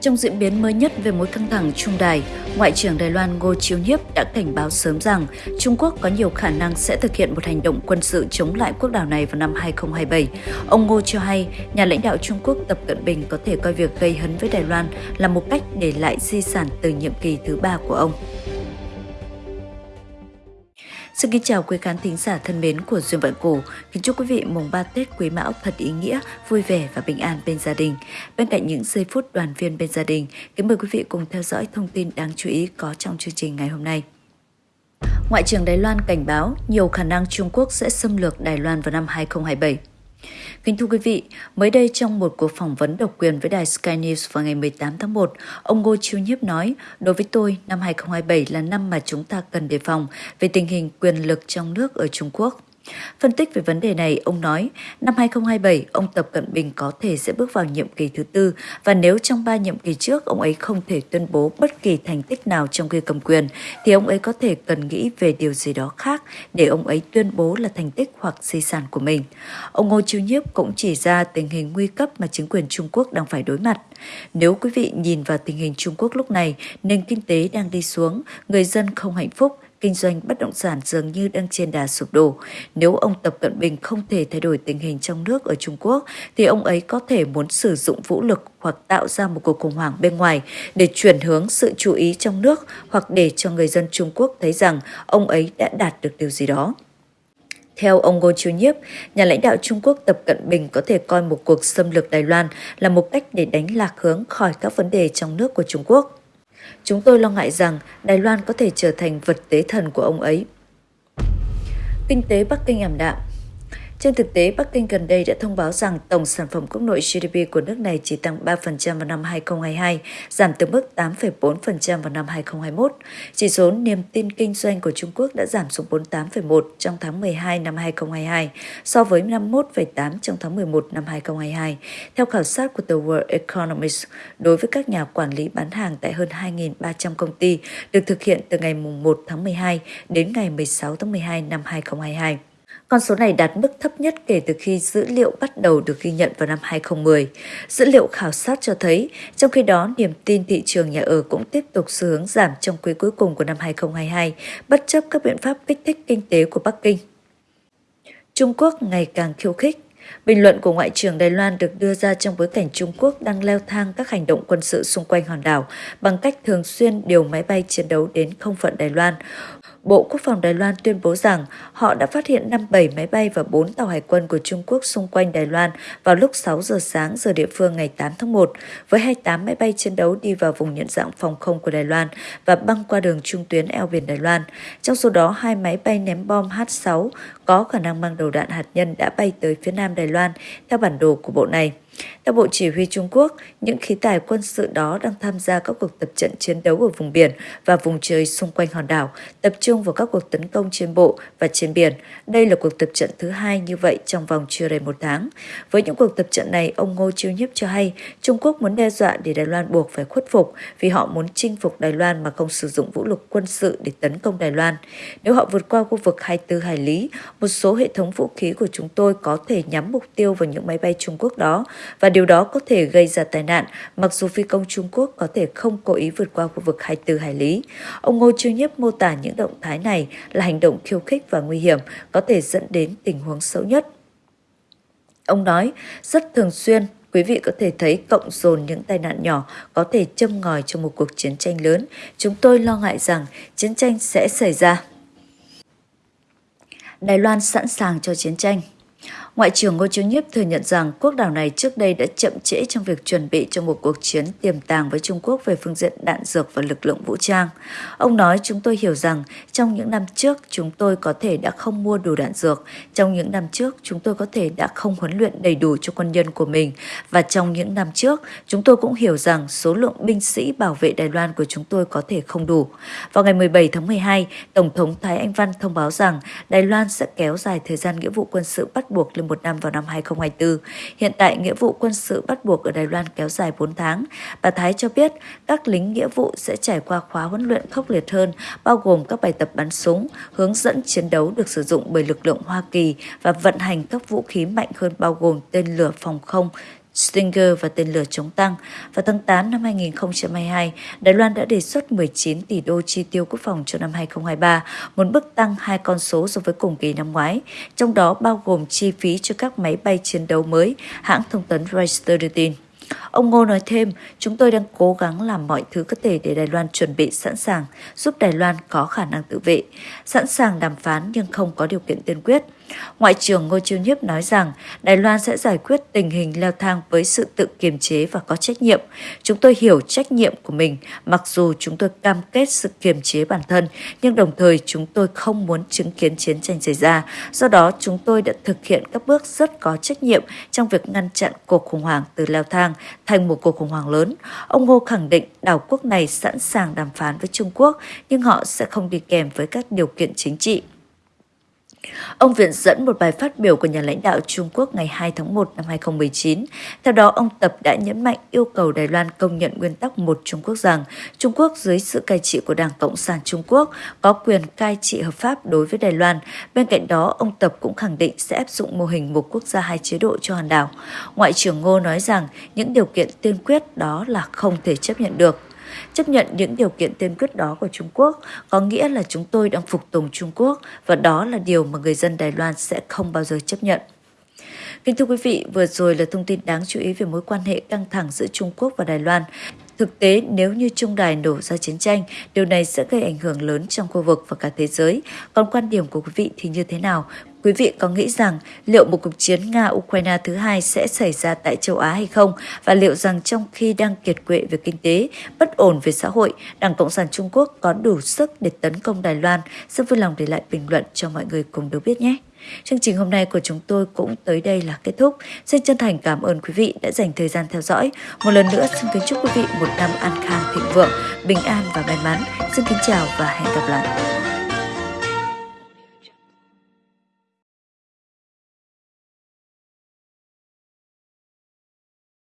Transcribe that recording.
Trong diễn biến mới nhất về mối căng thẳng Trung Đài, Ngoại trưởng Đài Loan Ngô Chiêu Nhiếp đã cảnh báo sớm rằng Trung Quốc có nhiều khả năng sẽ thực hiện một hành động quân sự chống lại quốc đảo này vào năm 2027. Ông Ngô cho hay, nhà lãnh đạo Trung Quốc Tập Cận Bình có thể coi việc gây hấn với Đài Loan là một cách để lại di sản từ nhiệm kỳ thứ ba của ông. Xin kính chào quý khán thính giả thân mến của Duyên Vận Cổ. Kính chúc quý vị mùng 3 Tết Quý Mão thật ý nghĩa, vui vẻ và bình an bên gia đình. Bên cạnh những giây phút đoàn viên bên gia đình, kính mời quý vị cùng theo dõi thông tin đáng chú ý có trong chương trình ngày hôm nay. Ngoại trưởng Đài Loan cảnh báo nhiều khả năng Trung Quốc sẽ xâm lược Đài Loan vào năm 2027. Kính thưa quý vị, mới đây trong một cuộc phỏng vấn độc quyền với đài Sky News vào ngày 18 tháng 1, ông Ngô Chiêu Nhiếp nói, đối với tôi, năm 2027 là năm mà chúng ta cần đề phòng về tình hình quyền lực trong nước ở Trung Quốc. Phân tích về vấn đề này, ông nói, năm 2027, ông Tập Cận Bình có thể sẽ bước vào nhiệm kỳ thứ tư và nếu trong ba nhiệm kỳ trước ông ấy không thể tuyên bố bất kỳ thành tích nào trong khi cầm quyền, thì ông ấy có thể cần nghĩ về điều gì đó khác để ông ấy tuyên bố là thành tích hoặc di sản của mình. Ông Ngô Chiêu Nhiếp cũng chỉ ra tình hình nguy cấp mà chính quyền Trung Quốc đang phải đối mặt. Nếu quý vị nhìn vào tình hình Trung Quốc lúc này, nền kinh tế đang đi xuống, người dân không hạnh phúc, kinh doanh bất động sản dường như đang trên đà sụp đổ. Nếu ông Tập Cận Bình không thể thay đổi tình hình trong nước ở Trung Quốc, thì ông ấy có thể muốn sử dụng vũ lực hoặc tạo ra một cuộc khủng hoảng bên ngoài để chuyển hướng sự chú ý trong nước hoặc để cho người dân Trung Quốc thấy rằng ông ấy đã đạt được điều gì đó. Theo ông Ngô Chiêu Nhiếp, nhà lãnh đạo Trung Quốc Tập Cận Bình có thể coi một cuộc xâm lược Đài Loan là một cách để đánh lạc hướng khỏi các vấn đề trong nước của Trung Quốc. Chúng tôi lo ngại rằng Đài Loan có thể trở thành vật tế thần của ông ấy. Kinh tế Bắc Kinh ảm đạm trên thực tế, Bắc Kinh gần đây đã thông báo rằng tổng sản phẩm quốc nội GDP của nước này chỉ tăng 3% vào năm 2022, giảm từ mức 8,4% vào năm 2021. Chỉ số niềm tin kinh doanh của Trung Quốc đã giảm xuống 48,1 trong tháng 12 năm 2022 so với 51,8 trong tháng 11 năm 2022. Theo khảo sát của The World Economist, đối với các nhà quản lý bán hàng tại hơn 2.300 công ty được thực hiện từ ngày 1 tháng 12 đến ngày 16 tháng 12 năm 2022. Con số này đạt mức thấp nhất kể từ khi dữ liệu bắt đầu được ghi nhận vào năm 2010. Dữ liệu khảo sát cho thấy, trong khi đó niềm tin thị trường nhà ở cũng tiếp tục xu hướng giảm trong quý cuối cùng của năm 2022, bất chấp các biện pháp kích thích kinh tế của Bắc Kinh. Trung Quốc ngày càng khiêu khích Bình luận của Ngoại trưởng Đài Loan được đưa ra trong bối cảnh Trung Quốc đang leo thang các hành động quân sự xung quanh hòn đảo bằng cách thường xuyên điều máy bay chiến đấu đến không phận Đài Loan, Bộ Quốc phòng Đài Loan tuyên bố rằng họ đã phát hiện 57 máy bay và 4 tàu hải quân của Trung Quốc xung quanh Đài Loan vào lúc 6 giờ sáng giờ địa phương ngày 8 tháng 1, với 28 máy bay chiến đấu đi vào vùng nhận dạng phòng không của Đài Loan và băng qua đường trung tuyến eo biển Đài Loan. Trong số đó, hai máy bay ném bom H-6 có khả năng mang đầu đạn hạt nhân đã bay tới phía nam Đài Loan theo bản đồ của bộ này. Theo Bộ Chỉ huy Trung Quốc, những khí tài quân sự đó đang tham gia các cuộc tập trận chiến đấu ở vùng biển và vùng trời xung quanh hòn đảo, tập trung vào các cuộc tấn công trên bộ và trên biển. Đây là cuộc tập trận thứ hai như vậy trong vòng chưa đầy một tháng. Với những cuộc tập trận này, ông Ngô Chiêu Nhiếp cho hay Trung Quốc muốn đe dọa để Đài Loan buộc phải khuất phục vì họ muốn chinh phục Đài Loan mà không sử dụng vũ lực quân sự để tấn công Đài Loan. Nếu họ vượt qua khu vực 24 hải lý, một số hệ thống vũ khí của chúng tôi có thể nhắm mục tiêu vào những máy bay Trung Quốc đó và điều đó có thể gây ra tai nạn mặc dù phi công Trung Quốc có thể không cố ý vượt qua khu vực 24 hải lý. Ông Ngô Trương Nhiếp mô tả những động thái này là hành động khiêu khích và nguy hiểm có thể dẫn đến tình huống xấu nhất. Ông nói, rất thường xuyên quý vị có thể thấy cộng dồn những tai nạn nhỏ có thể châm ngòi cho một cuộc chiến tranh lớn. Chúng tôi lo ngại rằng chiến tranh sẽ xảy ra. Đài Loan sẵn sàng cho chiến tranh. Ngoại trưởng Ngô Chiếu Nhiếp thừa nhận rằng quốc đảo này trước đây đã chậm trễ trong việc chuẩn bị cho một cuộc chiến tiềm tàng với Trung Quốc về phương diện đạn dược và lực lượng vũ trang. Ông nói chúng tôi hiểu rằng trong những năm trước chúng tôi có thể đã không mua đủ đạn dược, trong những năm trước chúng tôi có thể đã không huấn luyện đầy đủ cho quân nhân của mình và trong những năm trước chúng tôi cũng hiểu rằng số lượng binh sĩ bảo vệ Đài Loan của chúng tôi có thể không đủ. Vào ngày 17 tháng 12, Tổng thống Thái Anh Văn thông báo rằng Đài Loan sẽ kéo dài thời gian nghĩa vụ quân sự bắt buộc lên một năm vào năm 2024. Hiện tại, nghĩa vụ quân sự bắt buộc ở Đài Loan kéo dài 4 tháng. Bà Thái cho biết các lính nghĩa vụ sẽ trải qua khóa huấn luyện khốc liệt hơn, bao gồm các bài tập bắn súng, hướng dẫn chiến đấu được sử dụng bởi lực lượng Hoa Kỳ và vận hành các vũ khí mạnh hơn bao gồm tên lửa phòng không, Stinger và tên lửa chống tăng. Vào tháng 8 năm 2022, Đài Loan đã đề xuất 19 tỷ đô chi tiêu quốc phòng cho năm 2023, một bước tăng hai con số so với cùng kỳ năm ngoái, trong đó bao gồm chi phí cho các máy bay chiến đấu mới, hãng thông tấn Reuters đưa tin. Ông Ngô nói thêm, chúng tôi đang cố gắng làm mọi thứ có thể để Đài Loan chuẩn bị sẵn sàng, giúp Đài Loan có khả năng tự vệ, sẵn sàng đàm phán nhưng không có điều kiện tiên quyết. Ngoại trưởng Ngô Chiêu Nhiếp nói rằng Đài Loan sẽ giải quyết tình hình leo thang với sự tự kiềm chế và có trách nhiệm. Chúng tôi hiểu trách nhiệm của mình, mặc dù chúng tôi cam kết sự kiềm chế bản thân, nhưng đồng thời chúng tôi không muốn chứng kiến chiến tranh xảy ra. Do đó, chúng tôi đã thực hiện các bước rất có trách nhiệm trong việc ngăn chặn cuộc khủng hoảng từ leo thang thành một cuộc khủng hoảng lớn. Ông Ngô khẳng định đảo quốc này sẵn sàng đàm phán với Trung Quốc, nhưng họ sẽ không đi kèm với các điều kiện chính trị. Ông viện dẫn một bài phát biểu của nhà lãnh đạo Trung Quốc ngày 2 tháng 1 năm 2019. Theo đó, ông Tập đã nhấn mạnh yêu cầu Đài Loan công nhận nguyên tắc một Trung Quốc rằng Trung Quốc dưới sự cai trị của Đảng Cộng sản Trung Quốc có quyền cai trị hợp pháp đối với Đài Loan. Bên cạnh đó, ông Tập cũng khẳng định sẽ áp dụng mô hình một quốc gia hai chế độ cho hòn đảo. Ngoại trưởng Ngô nói rằng những điều kiện tiên quyết đó là không thể chấp nhận được. Chấp nhận những điều kiện tiên quyết đó của Trung Quốc có nghĩa là chúng tôi đang phục tùng Trung Quốc và đó là điều mà người dân Đài Loan sẽ không bao giờ chấp nhận. Kính thưa quý vị, vừa rồi là thông tin đáng chú ý về mối quan hệ căng thẳng giữa Trung Quốc và Đài Loan. Thực tế, nếu như Trung Đài nổ ra chiến tranh, điều này sẽ gây ảnh hưởng lớn trong khu vực và cả thế giới. Còn quan điểm của quý vị thì như thế nào? Quý vị có nghĩ rằng liệu một cuộc chiến Nga-Ukraine thứ hai sẽ xảy ra tại châu Á hay không? Và liệu rằng trong khi đang kiệt quệ về kinh tế, bất ổn về xã hội, Đảng Cộng sản Trung Quốc có đủ sức để tấn công Đài Loan? Xin vui lòng để lại bình luận cho mọi người cùng được biết nhé! Chương trình hôm nay của chúng tôi cũng tới đây là kết thúc. Xin chân thành cảm ơn quý vị đã dành thời gian theo dõi. Một lần nữa xin kính chúc quý vị một năm an khang thịnh vượng, bình an và may mắn. Xin kính chào và hẹn gặp lại.